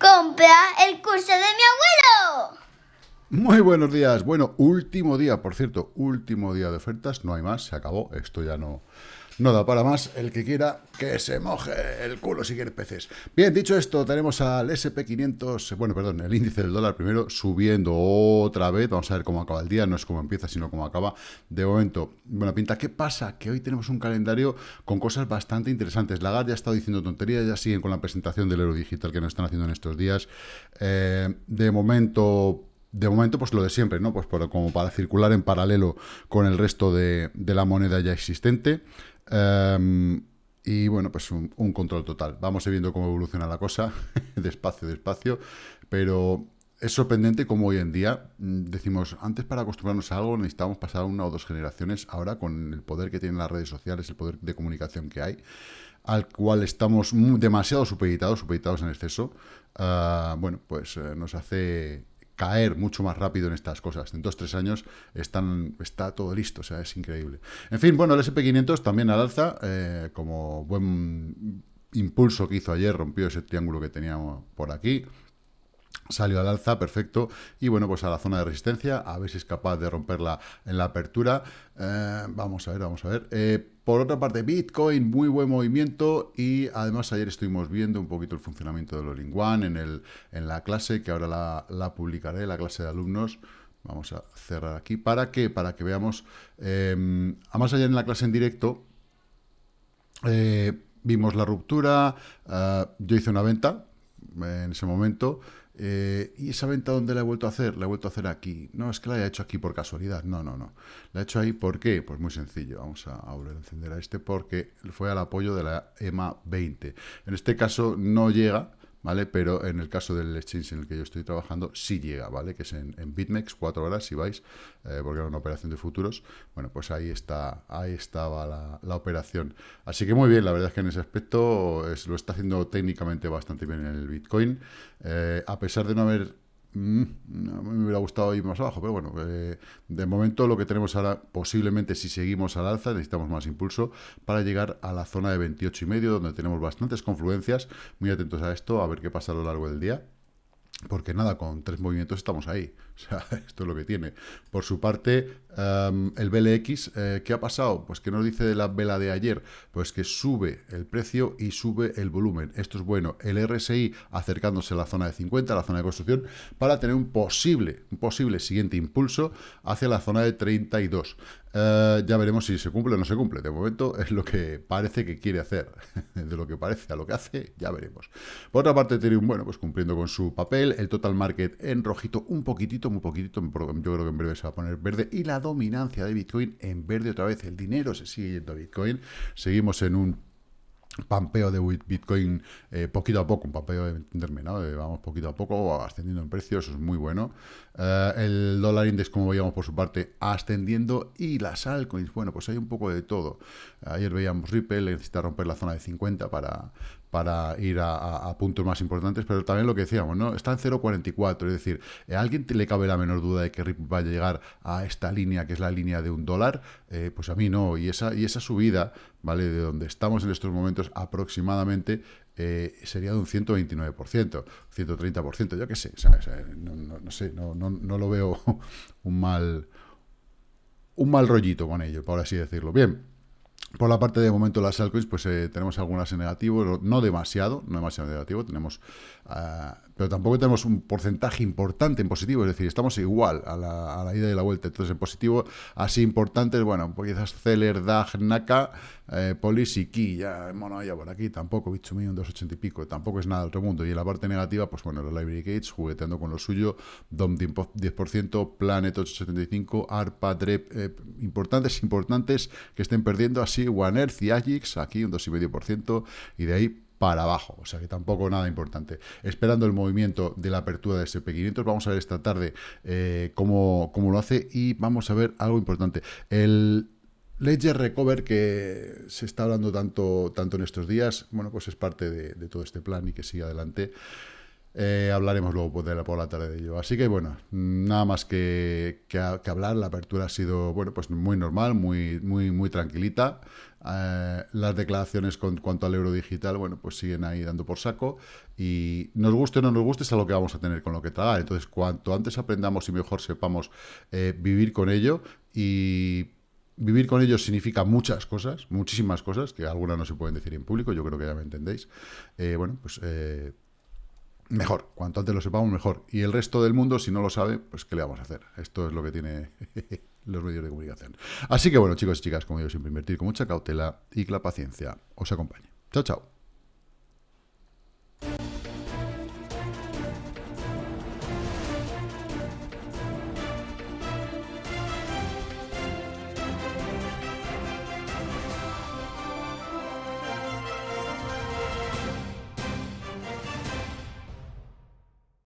compra el curso de mi abuelo. Muy buenos días. Bueno, último día, por cierto, último día de ofertas. No hay más, se acabó. Esto ya no, no da para más. El que quiera, que se moje el culo si quiere peces. Bien, dicho esto, tenemos al SP500, bueno, perdón, el índice del dólar primero subiendo otra vez. Vamos a ver cómo acaba el día. No es cómo empieza, sino cómo acaba. De momento, buena pinta. ¿Qué pasa? Que hoy tenemos un calendario con cosas bastante interesantes. Lagarde ya ha estado diciendo tonterías, ya siguen con la presentación del euro digital que nos están haciendo en estos días. Eh, de momento de momento, pues lo de siempre, ¿no? Pues como para circular en paralelo con el resto de, de la moneda ya existente. Em, y bueno, pues un, control total. Vamos a viendo cómo evoluciona la cosa, despacio, despacio, pero es sorprendente cómo hoy en día mm, decimos, antes para acostumbrarnos a algo necesitábamos pasar una o dos generaciones, ahora con el poder que tienen las redes sociales, el poder de comunicación que hay, al cual estamos demasiado supeditados, supeditados en exceso, ah, bueno, pues eh, nos hace caer mucho más rápido en estas cosas. En dos, tres años está todo listo, o sea, es increíble. En fin, bueno, el SP500 también al alza, eh, como buen impulso que hizo ayer, rompió ese triángulo que teníamos por aquí, salió al alza, perfecto, y bueno, pues a la zona de resistencia, a ver si es capaz de romperla en la apertura. Eh, vamos a ver, vamos a ver. Eh, por otra parte, Bitcoin, muy buen movimiento, y además ayer estuvimos viendo un poquito el funcionamiento de los One en, el, en la clase, que ahora la, publicaré, la clase de alumnos. Vamos a cerrar aquí. ¿Para qué? Para que veamos, eh, además ayer en la clase en directo, vimos la ruptura, yo hice una venta en ese momento, eh, ¿Y esa venta dónde la he vuelto a hacer? La he vuelto a hacer aquí. No, es que la haya hecho aquí por casualidad. No, no, no. La he hecho ahí, ¿por qué? Pues muy sencillo. Vamos a, volver a encender a este porque fue al apoyo de la EMA 20. En este caso no llega ¿vale? Pero en el caso del exchange en el que yo estoy trabajando, sí llega, ¿vale? Que es en, BitMEX, cuatro horas, si vais, eh, porque era una operación de futuros. Bueno, pues ahí está, ahí estaba la, operación. Así que muy bien, la verdad es que en ese aspecto lo está haciendo técnicamente bastante bien en el Bitcoin. Eh, a pesar de no haber Mm, me hubiera gustado ir más abajo, pero bueno, eh, de momento lo que tenemos ahora, posiblemente si seguimos al alza, necesitamos más impulso para llegar a la zona de 28 y medio, donde tenemos bastantes confluencias. Muy atentos a esto, a ver qué pasa a lo largo del día. Porque nada, con tres movimientos estamos ahí. O sea, esto es lo que tiene. Por su parte, em, el BLX, eh, ¿qué ha pasado? Pues que nos dice de la vela de ayer, pues que sube el precio y sube el volumen. Esto es bueno. El RSI acercándose a la zona de 50, a la zona de construcción, para tener un posible, un posible siguiente impulso hacia la zona de 32. Eh, ya veremos si se cumple o no se cumple. De momento es lo que parece que quiere hacer. De lo que parece a lo que hace, ya veremos. Por otra parte, Ethereum, bueno, pues cumpliendo con su papel. El total market en rojito, un poquitito, muy poquitito. Yo creo que en breve se va a poner verde. Y la dominancia de Bitcoin en verde otra vez. El dinero se sigue yendo a Bitcoin. Seguimos en un pampeo de Bitcoin eh, poquito a poco, un pampeo de entenderme, ¿no? vamos poquito a poco ascendiendo en precios, eso es muy bueno. Eh, el dólar index, como veíamos por su parte, ascendiendo y las altcoins, bueno, pues hay un poco de todo. Ayer veíamos Ripple, necesita romper la zona de 50 para, para ir a, puntos más importantes, pero también lo que decíamos, ¿no? Está en 0,44, es decir, ¿a alguien le cabe la menor duda de que Ripple va a llegar a esta línea, que es la línea de un dólar? Eh, pues a mí no, y esa, y esa subida, ¿vale? De donde estamos en estos momentos aproximadamente eh, sería de un 129%, 130%, yo qué sé, no, sé, no, no, lo veo un mal, un mal rollito con ello, por así decirlo. Bien, por la parte de momento las altcoins, pues eh, tenemos algunas en negativo, no demasiado, no demasiado negativo, tenemos, ah, pero tampoco tenemos un porcentaje importante en positivo, es decir, estamos igual a la, ida y la vuelta, entonces en positivo, así importantes, bueno, quizás Celer, DAG, NACA, eh, Polis y Ki, ya, bueno, ya por aquí, tampoco, bicho mío, un 280 y pico, tampoco es nada del otro mundo, y en la parte negativa, pues bueno, los Library Gates, jugueteando con lo suyo, DOM 10%, Planet 875, ARPA, DREP, eh, importantes, importantes, que estén perdiendo así One Earth y Agix, aquí un 2,5%, y de ahí para abajo, o sea que tampoco nada importante. Esperando el movimiento de la apertura de SP500, vamos a ver esta tarde eh, cómo, cómo, lo hace y vamos a ver algo importante. El Ledger Recover que se está hablando tanto, tanto en estos días, bueno, pues es parte de, de todo este plan y que sigue adelante. Eh, hablaremos luego por la, por la tarde de ello. Así que bueno, nada más que, que, hablar. La apertura ha sido bueno, pues muy normal, muy, muy, muy tranquilita. Eh, las declaraciones con cuanto al euro digital, bueno, pues siguen ahí dando por saco. Y nos guste o no nos guste, es algo que vamos a tener con lo que tragar. Entonces, cuanto antes aprendamos y mejor sepamos eh, vivir con ello y vivir con ellos significa muchas cosas, muchísimas cosas, que algunas no se pueden decir en público, yo creo que ya me entendéis. bueno, pues mejor. Cuanto antes lo sepamos, mejor. Y el resto del mundo, si no lo sabe, pues ¿qué le vamos a hacer? Esto es lo que tiene los medios de comunicación. Así que bueno, chicos y chicas, como digo, siempre invertir con mucha cautela y que la paciencia os acompañe. Chao, chao.